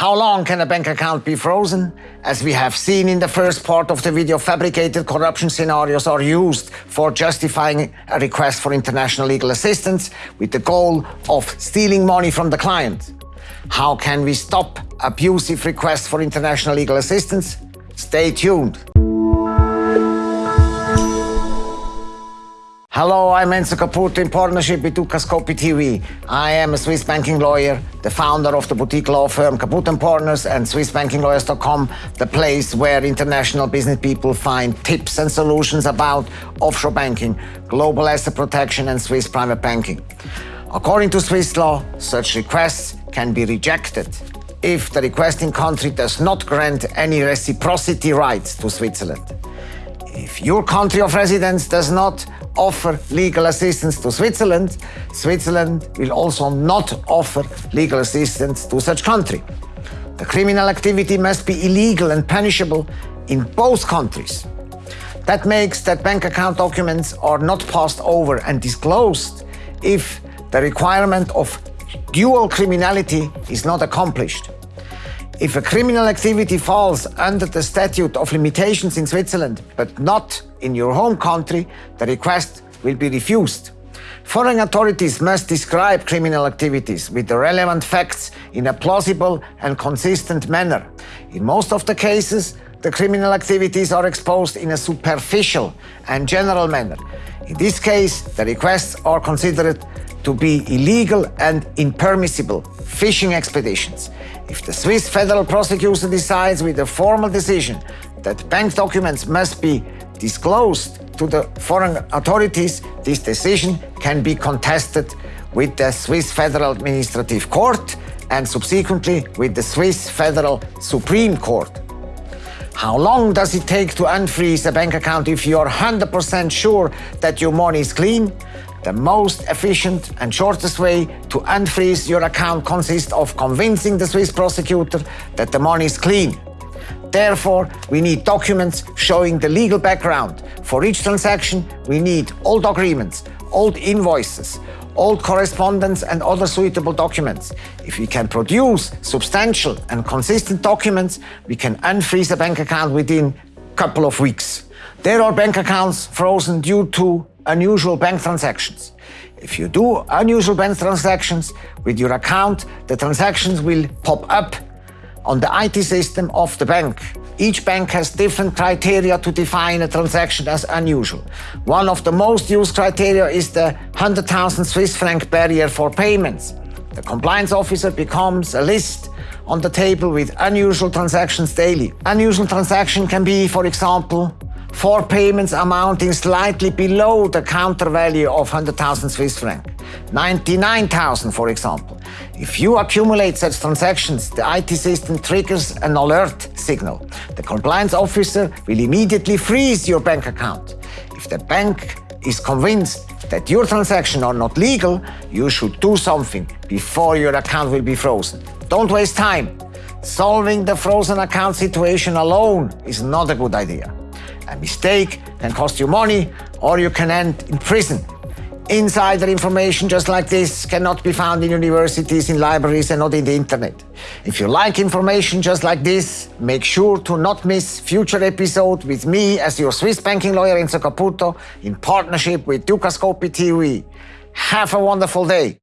How long can a bank account be frozen? As we have seen in the first part of the video, fabricated corruption scenarios are used for justifying a request for international legal assistance with the goal of stealing money from the client. How can we stop abusive requests for international legal assistance? Stay tuned. Hello, I'm Enzo Caputo in partnership with Dukascopy TV. I am a Swiss banking lawyer, the founder of the boutique law firm Caputo Partners and SwissBankingLawyers.com, the place where international business people find tips and solutions about offshore banking, global asset protection and Swiss private banking. According to Swiss law, such requests can be rejected if the requesting country does not grant any reciprocity rights to Switzerland. If your country of residence does not offer legal assistance to Switzerland, Switzerland will also not offer legal assistance to such country. The criminal activity must be illegal and punishable in both countries. That makes that bank account documents are not passed over and disclosed if the requirement of dual criminality is not accomplished. If a criminal activity falls under the statute of limitations in Switzerland, but not in your home country, the request will be refused. Foreign authorities must describe criminal activities with the relevant facts in a plausible and consistent manner. In most of the cases, the criminal activities are exposed in a superficial and general manner. In this case, the requests are considered to be illegal and impermissible fishing expeditions. If the Swiss federal prosecutor decides with a formal decision that bank documents must be disclosed to the foreign authorities, this decision can be contested with the Swiss Federal Administrative Court and subsequently with the Swiss Federal Supreme Court. How long does it take to unfreeze a bank account if you're 100% sure that your money is clean? The most efficient and shortest way to unfreeze your account consists of convincing the Swiss prosecutor that the money is clean. Therefore, we need documents showing the legal background. For each transaction, we need old agreements, old invoices, old correspondence and other suitable documents. If we can produce substantial and consistent documents, we can unfreeze a bank account within a couple of weeks. There are bank accounts frozen due to unusual bank transactions. If you do unusual bank transactions with your account, the transactions will pop up on the IT system of the bank. Each bank has different criteria to define a transaction as unusual. One of the most used criteria is the 100,000 Swiss franc barrier for payments. The compliance officer becomes a list on the table with unusual transactions daily. Unusual transaction can be, for example, four payments amounting slightly below the counter value of 100,000 Swiss franc. 99,000 for example. If you accumulate such transactions, the IT system triggers an alert signal. The compliance officer will immediately freeze your bank account. If the bank is convinced that your transactions are not legal, you should do something before your account will be frozen. Don't waste time. Solving the frozen account situation alone is not a good idea. A mistake can cost you money or you can end in prison. Insider information just like this cannot be found in universities, in libraries and not in the internet. If you like information just like this, make sure to not miss future episode with me as your Swiss banking lawyer Enzo Caputo in partnership with Dukascopy TV. Have a wonderful day.